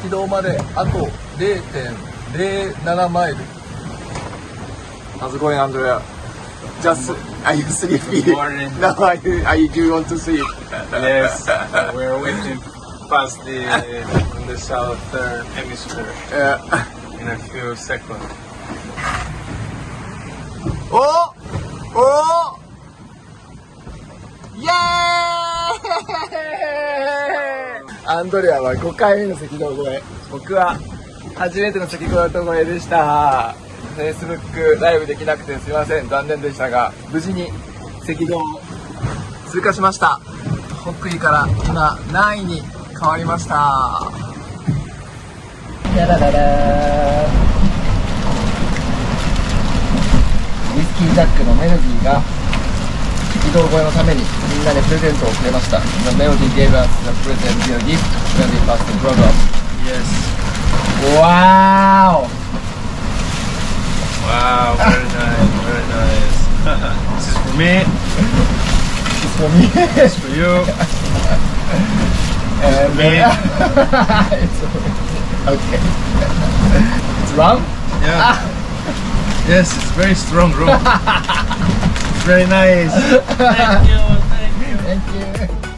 赤道まであと0.07マイル How's it going, Andrea? Just, are you sleepy? Good morning. No, are you, are you, do you want to sleep? Yes, uh, we're waiting past the in the southern hemisphere Yeah. in a few seconds. おおアンドレアは5回目の赤道越え僕は初めての赤道越えでした。Facebook ライブできなくてすいません残念でした。が無事に赤道を通過しました。北緯から今何位に変わりましたダラララウィスキージャックのメロディーが赤道越えのためにみんなでプレゼントをくれました The melody gave us the present dear gift when we passed the program Yes. Wow! Wow, very nice, very nice. this is for me, It's for me this is for you. and me. it's okay It's rum? Yeah. Yes, it's very strong rum. it's very nice. Thank you, thank you. Thank you